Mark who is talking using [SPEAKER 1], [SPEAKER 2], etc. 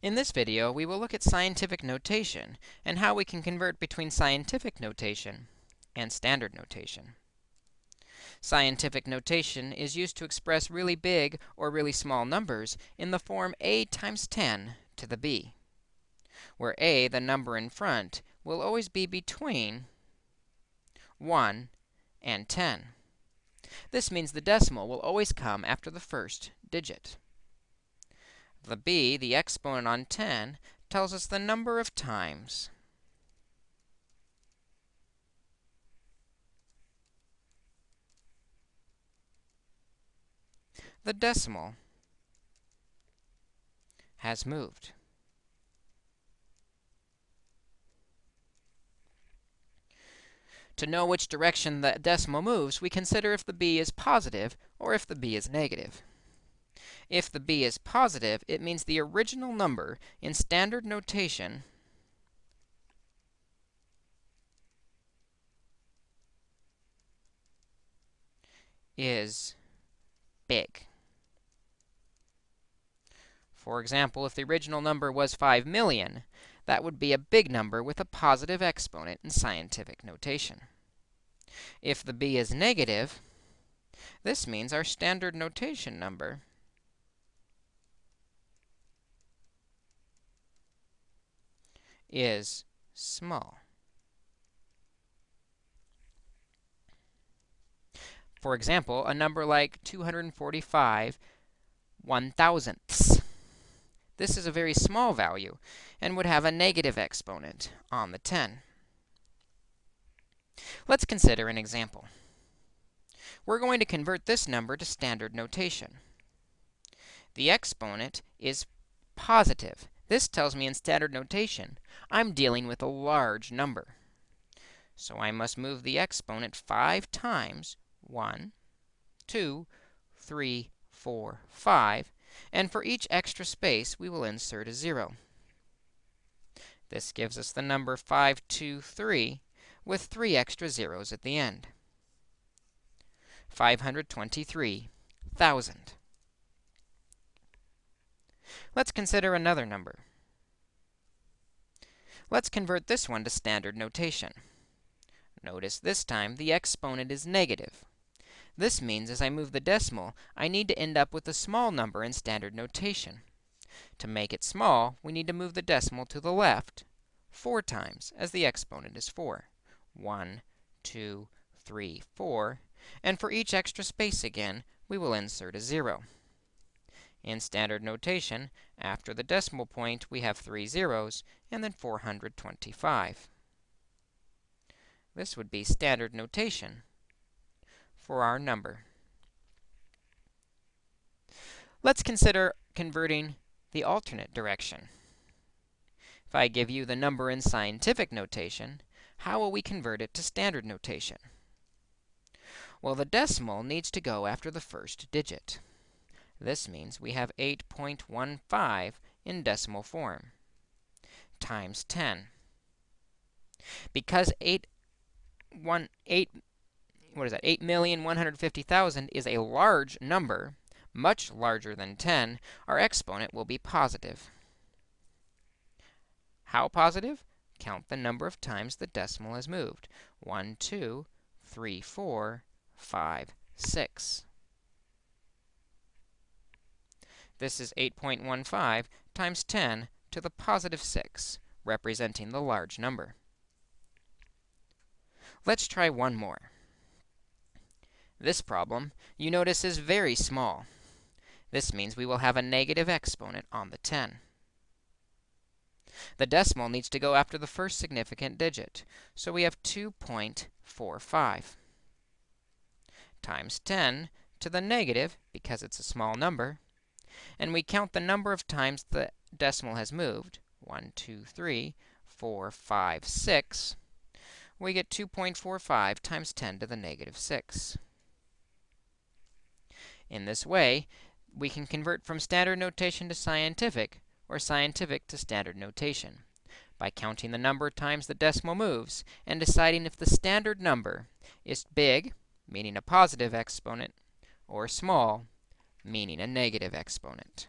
[SPEAKER 1] In this video, we will look at scientific notation and how we can convert between scientific notation and standard notation. Scientific notation is used to express really big or really small numbers in the form a times 10 to the b, where a, the number in front, will always be between 1 and 10. This means the decimal will always come after the first digit. The b, the exponent on 10, tells us the number of times the decimal has moved. To know which direction the decimal moves, we consider if the b is positive or if the b is negative. If the b is positive, it means the original number in standard notation is big. For example, if the original number was 5 million, that would be a big number with a positive exponent in scientific notation. If the b is negative, this means our standard notation number is small. For example, a number like 245 one thousandths. This is a very small value and would have a negative exponent on the 10. Let's consider an example. We're going to convert this number to standard notation. The exponent is positive. This tells me in standard notation I'm dealing with a large number. So I must move the exponent 5 times 1, 2, 3, 4, 5, and for each extra space, we will insert a 0. This gives us the number 523 with 3 extra zeros at the end. 523,000. Let's consider another number. Let's convert this one to standard notation. Notice this time the exponent is negative. This means as I move the decimal, I need to end up with a small number in standard notation. To make it small, we need to move the decimal to the left 4 times, as the exponent is 4. 1, 2, 3, 4. And for each extra space again, we will insert a 0. In standard notation, after the decimal point, we have three zeros, and then 425. This would be standard notation for our number. Let's consider converting the alternate direction. If I give you the number in scientific notation, how will we convert it to standard notation? Well, the decimal needs to go after the first digit. This means we have 8.15 in decimal form times 10. Because 8, 1, 8, what is that, 8,150,000 is a large number, much larger than 10, our exponent will be positive. How positive? Count the number of times the decimal has moved. 1, 2, 3, 4, 5, 6. This is 8.15 times 10 to the positive 6, representing the large number. Let's try one more. This problem, you notice, is very small. This means we will have a negative exponent on the 10. The decimal needs to go after the first significant digit, so we have 2.45 times 10 to the negative, because it's a small number, and we count the number of times the decimal has moved, 1, 2, 3, 4, 5, 6, we get 2.45 times 10 to the negative 6. In this way, we can convert from standard notation to scientific, or scientific to standard notation, by counting the number of times the decimal moves and deciding if the standard number is big, meaning a positive exponent, or small, meaning a negative exponent.